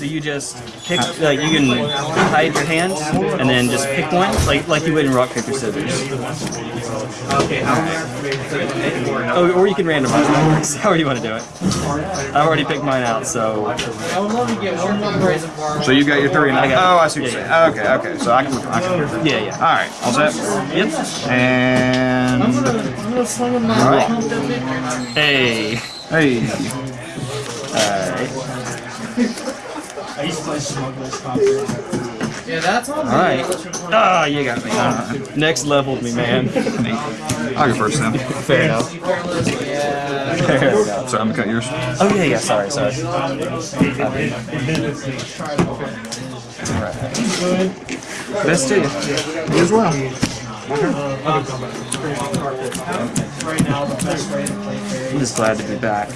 So you just pick, like you can hide your hand and then just pick one, like like you would in rock paper scissors. Oh, or you can randomize it. However you want to do it. I've already picked mine out, so I would love to get one more present for So you got your three and I got- Oh, I see what you're yeah, saying. Okay, okay. So I can. I can yeah, yeah. all right, all set. Yep. And I'm gonna sling him my Alright. pump that victory. Hey. hey, Alright. Yeah, that's on. Alright. Let's report. Ah, you got me. Next leveled me, man. I'll go first then. Fair enough. Yeah. Fair enough. So I'm gonna cut yours. Oh yeah, yeah. Sorry, sorry. Best to you. You as well. I'm just glad to be back.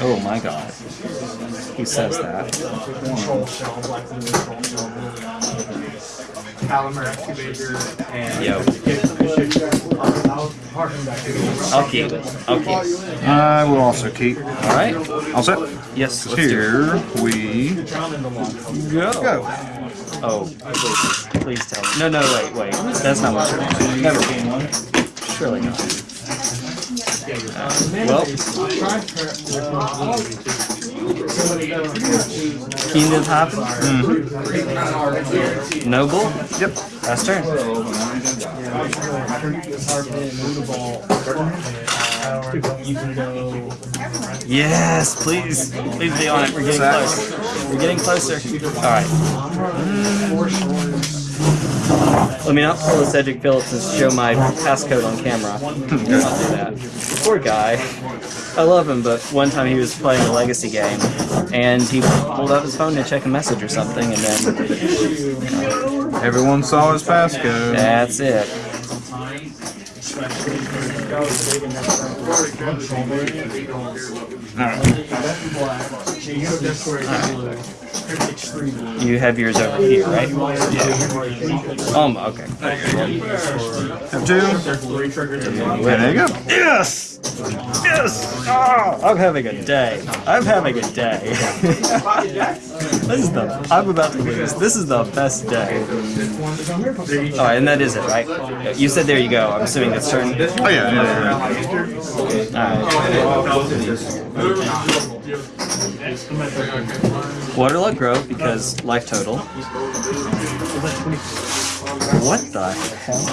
Oh my god. Who says that? And Yo. I'll keep it. I'll keep. I will also keep. Alright. All set. Yes. Here we Go. go. Oh, please, tell me. No, no, wait, wait. That's not what you're Never mind. Surely not. Uh, well, Kingdom happen. Noble. Yep. Last turn. Yes, please. Please be on it. We're getting Zach. close. We're getting closer. Alright. Let me not pull a Cedric Phillips and show my passcode on camera. I'll do that. Poor guy. I love him, but one time he was playing a legacy game, and he pulled up his phone to check a message or something, and then Everyone saw his passcode. that's it. You have yours over here, right? Yeah. Um, okay. Have two. And there you go. Yes! Yes! Oh, I'm having a day. I'm having a day. this is the. I'm about to lose. This is the best day. Alright, and that is it, right? You said there you go. I'm assuming that's turn. Oh yeah. yeah, Alright. Waterlog Grove because life total. What the hell is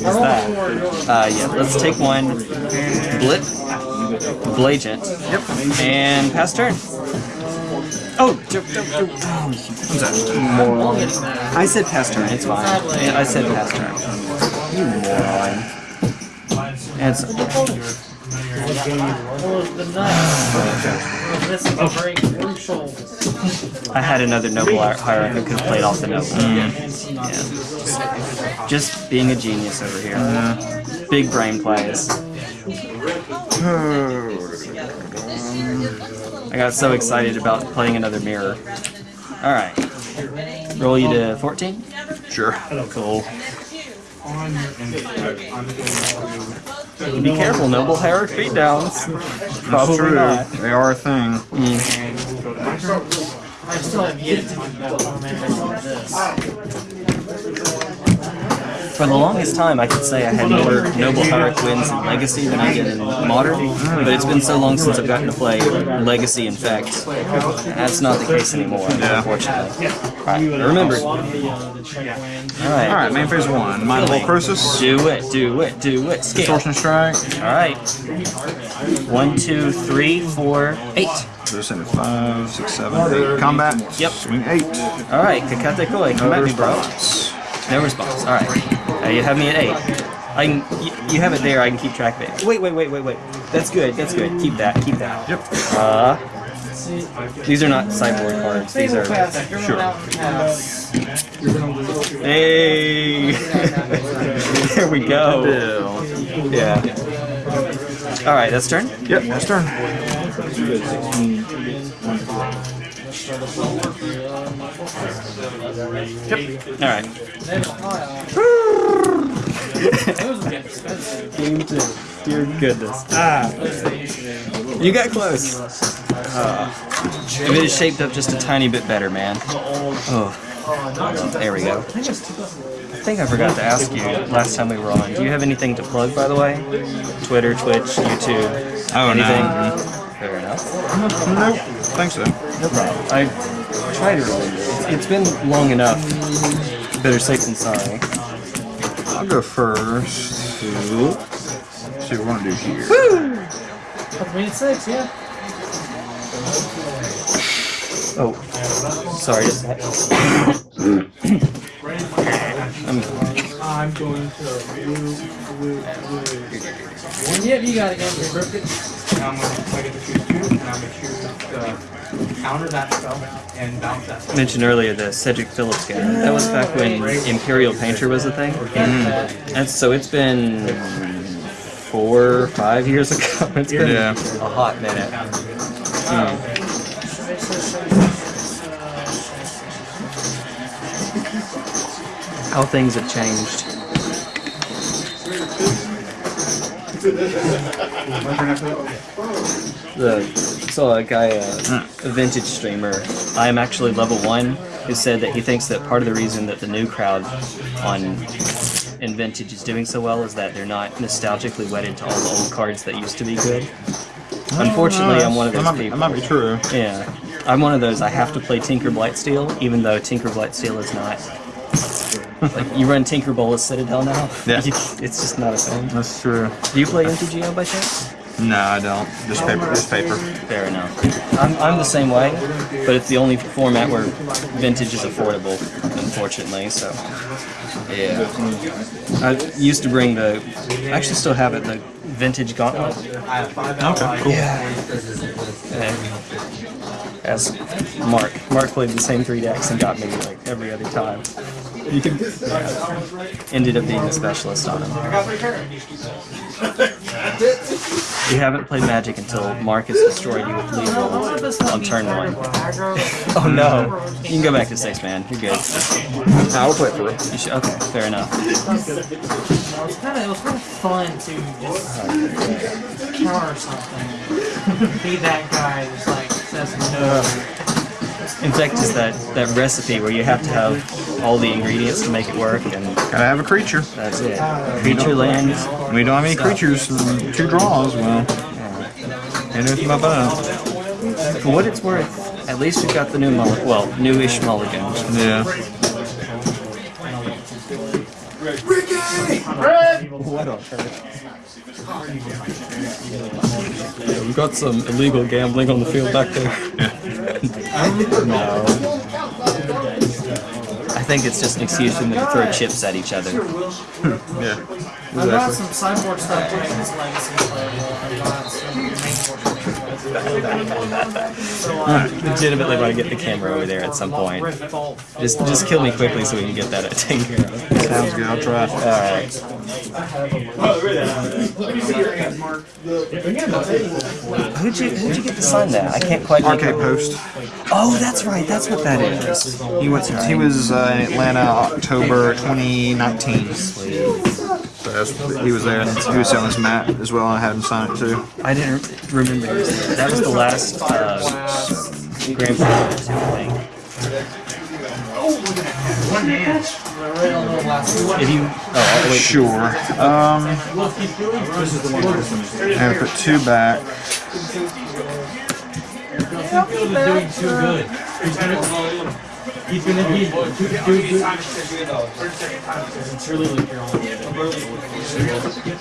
that? Uh, yeah, let's take one Blip, Blagent, yep, and pass turn. Oh, jump, jump, jump. Moron. I said pass turn, it's fine. I said pass turn. You moron. Crucial. I had another noble hi- hierarch who could have played off the noble. Mm. Yeah. Just, just being a genius over here. Mm-hmm. Big brain plays. I got so excited about playing another mirror. Alright. Roll you to 14? Sure. Cool. Be careful, noble hierarch beatdowns. Probably True. not. They are a thing. I still have yet to implement this. For the longest time, I could say I had more Noble Hierarch wins in Legacy than I did in Modern, but it's been so long since I've gotten to play Legacy in fact. That's not the case anymore, unfortunately. Alright, remember. Alright, Alright, main phase one. Mind Bolt Croesus. do it, do it, do it. Scale. Distortion Strike. Alright. One, two, three, four, eight. So send it five, six, seven, eight. Combat. Yep. Swing eight. Alright, Kakate Koi, come at me, bro. response. No response. Alright. Uh, you have me at eight. I can, you, you have it there, I can keep track of it. Wait, wait, wait, wait, wait. That's good, that's good. Keep that, keep that. Yep. Uh, these are not sideboard cards. These are. Sure. Hey! there we go. Yeah. Alright, that's turn? Yep, that's turn. Yep. Alright. Game two. Dear goodness. Ah. You got close. Uh, if it is shaped up just a tiny bit better, man. Oh, there we go. I think I forgot to ask you last time we were on. Do you have anything to plug, by the way? Twitter, Twitch, YouTube, Oh, anything? no. Fair enough. Nope. Think so. No problem. I try to remember. It's- it's been long enough. Better safe than sorry. I'll go first. to- See what we want to do here. Couple six, yeah. Oh, sorry. I'm I'm going to blue, blue, blue. Yep, you got it, Andrew. Perfect. Now I'm going to, I get to choose two, and I'm going to choose the counter that spell and bounce that spell. mentioned earlier the Cedric Phillips game. That was back when Imperial Painter was a thing. Mm-hmm. And so it's been four, five years ago. It's been Yeah. a hot minute. How things have changed. The saw a guy, uh, a vintage streamer. I am actually level one, who said that he thinks that part of the reason that the new crowd on in vintage is doing so well is that they're not nostalgically wedded to all the old cards that used to be good. Unfortunately, I'm one of That those might people. That might be true. Yeah, I'm one of those. I have to play Tinker Blightsteel, even though Tinker Blightsteel is not. Like you run Tinker Bolas Citadel now. Yeah. it's just not a thing. That's true. Do you play MTGO by chance? No, I don't. Just oh, paper. Just paper. Fair enough. I'm, I'm the same way, but it's the only format where vintage is affordable, unfortunately. So, yeah. I used to bring the. I actually still have it. The vintage gauntlet. I have five Okay, cool. And as Mark, Mark played the same three decks and got me like every other time. You can. Yeah. Ended up being a specialist on him. You haven't played Magic until Marcus destroyed you with lead rolls on turn one. Oh no! You can go back to six, man. You're good. I will play for real. You should, okay, fair enough. It was kind of it was kind of fun to just counter something. Be that guy that's like says no. In fact, it's that that recipe where you have to have all the ingredients to make it work, and Gotta have a creature. that's it. Creature land. We don't have any creatures. Two draws. Well, ain't nothing about that. For what it's worth, at least we've got the new mulligan. Well, newish mulligan. Yeah. What on earth? we've got some illegal gambling on the field back there. no. I think it's just an excuse for them to throw chips at each other. Yeah. I got some sideboard stuff playing this legacy play. I got some main board So Legitimately want to get the camera over there at some point. Just, just kill me quickly so we can get that taken care of. Sounds good. I'll try. All right. Who'd you Who'd you get to sign that? I can't quite. Arcade Post. Oh, that's right. That's what that is. He went. He was uh, in Atlanta October 2019. So that's, he was there, and he was selling his mat as well. and I had him sign it too. I didn't remember. he was. That was the last uh, Grand Prix, I think. Right on the last one. If you, oh, I'll wait. Sure. Um, and I put two back. Field is doing too good. He's gonna, be too, too good. Like.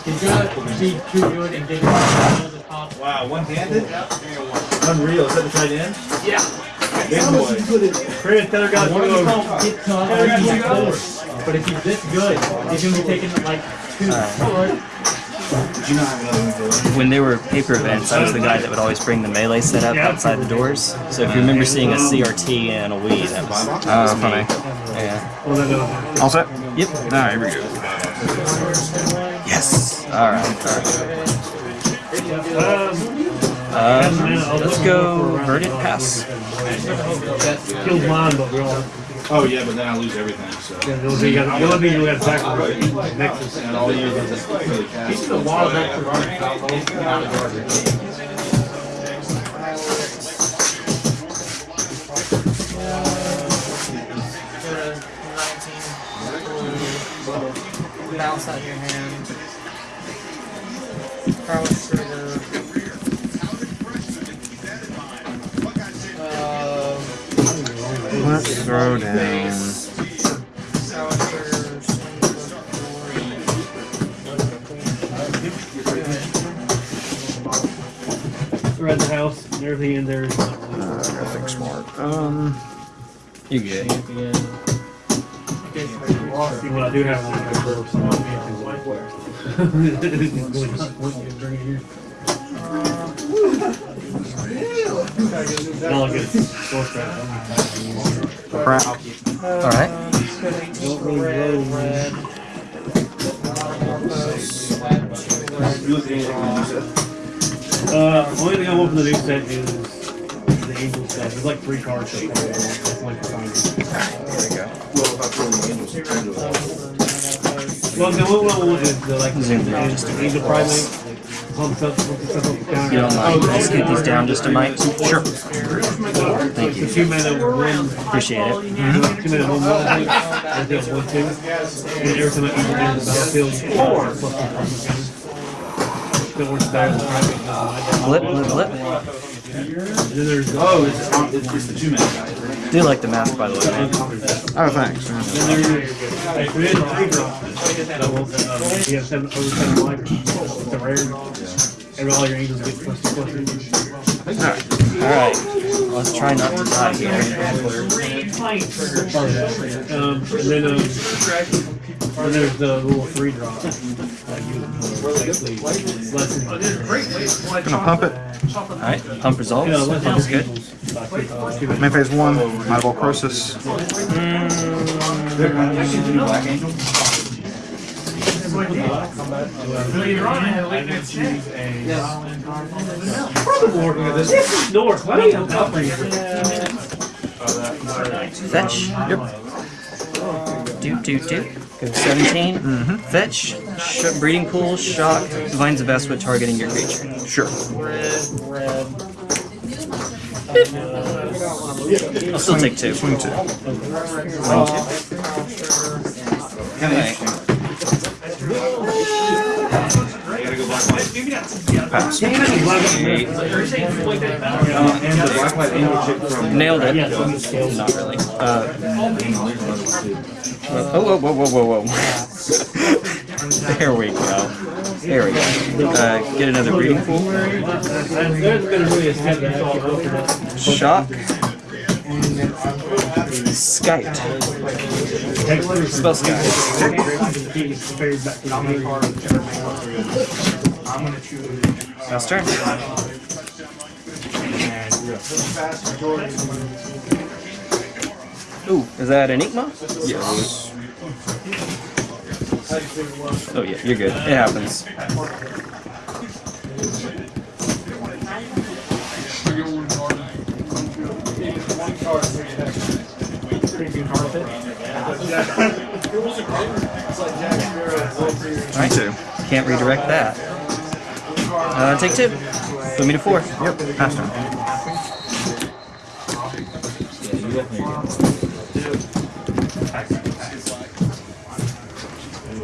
He's gonna be too good and get the. Wow, one-handed? Unreal. Is that the tight end? Yeah. Big boy. Chris, tell her guys One to of them get tough. But if he's this good, he's gonna be taking like two. When there were paper events, I was the guy that would always bring the melee set setup outside the doors. So if you remember seeing a CRT and a Wii, that was, that Oh, was me. funny. Yeah. All set? Yep. All right, here we go. Yes. All right. Um, let's go Verdant Pass. Oh yeah, but then I lose everything. So. Yeah, be you got. Nexus. And all you. This is a garbage. Bounce out your hand. Let's throw down. prowess trigger. swing the Around the house, and everything in there is not really. Uh, I think smart. Um, You good? board. What I do have is a number of some I'll get source right. crap. Alright. Put 18 for red, red. Uh, only thing I want from the new set is the angel set. There's like three cards. So far. That's like the Well, the one I want is the like the angel primate. Pump stuff, pump stuff up the. You don't mind? Let's get these down just a mic. Sure. Thank you. Two mana one. Appreciate it. Two mana one one. I think. I think one two. And every time I angel enter the battlefield, four plus one from the counter. Still works better than the primate. doesn't. Blip, blip, blip. And then there's Oh, it's, um, it's, it's the two man guy, right? Do like the mask, by the way. Oh, thanks. Then there's there's three drops. Doubles. You have seven over seven life. It's a rare. Every all your angels get plus two plus three. Alright. Let's try not to die here. Um, and then um, and there's the little three drop. That you basically less than Gonna pump it. Alright. Pump results. Yeah, less Pump's than good. Main phase one. Might Ball Crosis. This is north. Why don't you help me? Fetch. Yep. Do, do, do. Go 17. Mm-hmm. Fetch. Sh- breeding pool. Shock. Divine Zaveswa targeting your creature. Sure. I'll still take two. Swing two. Alright. Pass. And the black Nailed it. Not. Uh, oh, whoa, whoa, whoa, whoa, whoa. there we go. There we go. Uh, get another breeding pool. Shock. Skype. Spell Skype. I'm gonna choose. Last turn. Ooh, is that Enigma? Yes. Oh yeah, you're good. It happens. Swing two. Can't redirect that. Uh, take two. Put me to four. Yep. Pass turn.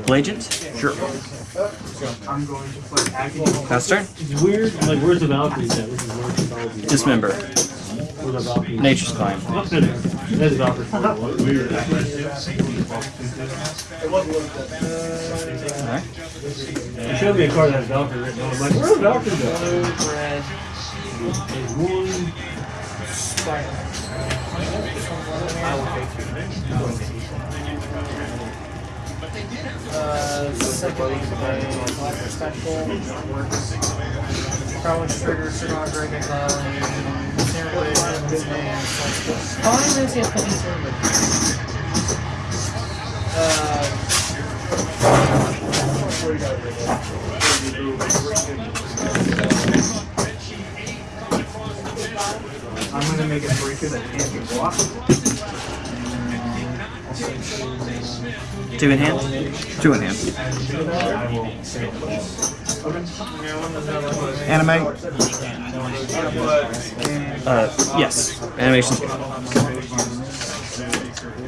Blagent. Sure. I'm going to put agony. Last turn. It's weird. Like, where's the Valkyrie set? This is where's the Valkyrie. Dismember. Where's the Valkyrie? Nature's Claim. What's in there? There's the Valkyrie. Weird. Alright. You showed me a card that has Valkyrie written on it. I'm like, where's the Valkyrie go? Blue, red. There's one. Uh, second special. Prowess trigger, Cigar Dragon Valley. Snare Blade, and Flexible. How many minutes do have to put Snare Uh, I'm gonna make a breaker that can't be blocked. Two in hand. Two in hand. Animate. Uh, yes. Animation's good.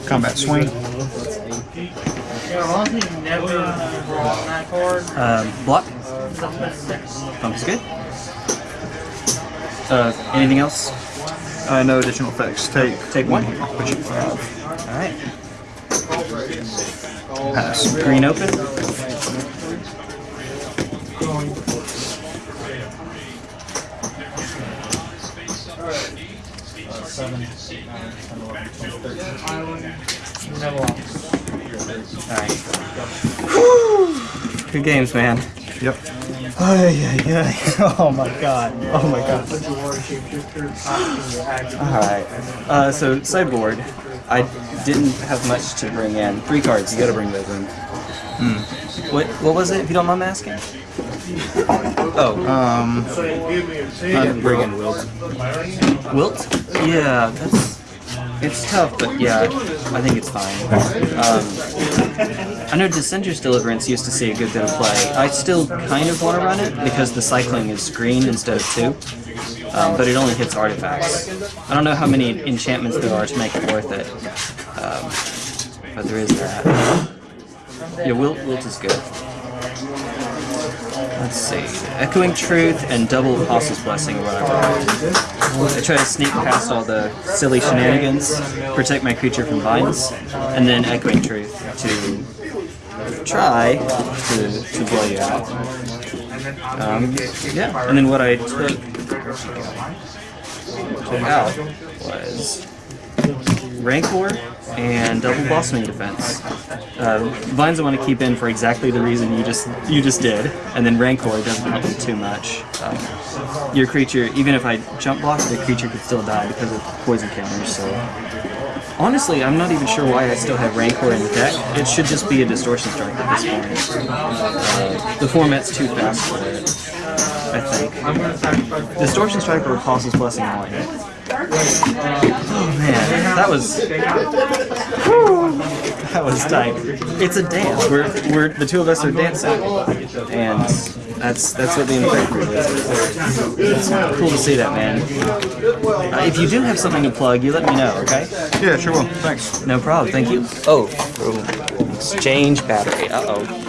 Combat swing. Yeah, honestly, never draw on that card. Um, block. It's up to six. Pump is good. Uh, anything else? Uh, no additional effects. Take Take one. Which you have. Alright. Pass. Green open. Seven, nine, ten, eleven, twelve, thirteen. Never. Alright. Good games, man. Yep. Ay, ay, ay. Oh my god. Oh my god. Alright. Uh, so, sideboard. I didn't have much to bring in. Three cards. You gotta bring those in. Hmm. What, what was it, if you don't mind asking? Oh, Um, I'm bringing Wilt. Wilt? Yeah, that's. It's tough, but yeah, I think it's fine. Um, I know Dissenter's Deliverance used to see a good bit of play. I still kind of want to run it because the cycling is green instead of two, um, but it only hits artifacts. I don't know how many enchantments there are to make it worth it, um, but there is that. Yeah, Wilt, Wilt is good. Let's see. Echoing Truth and Double Apostle's Blessing are what I. I try to sneak past all the silly shenanigans, protect my creature from vines, and then Echoing Truth to try to, to blow you out. Um, yeah, and then what I took out was Rancor and Double Blossoming Defense. Uh, Vines I want to keep in for exactly the reason you just you just did, and then Rancor doesn't help me too much. Um, your creature, even if I jump block, the creature could still die because of poison counters. So honestly, I'm not even sure why I still have Rancor in the deck. It should just be a Distortion Strike at this point. Uh, the format's too fast for it. I think. Distortion Strike or Apostle's Blessing one. Oh man, that was that was tight. It's a dance. We're we're the two of us are dancing, and that's that's what the Infector is. It's cool to see that, man. Uh, if you do have something to plug, you let me know, okay? yeah, sure will. Thanks. No problem. Thank you. Oh, exchange battery. Uh oh.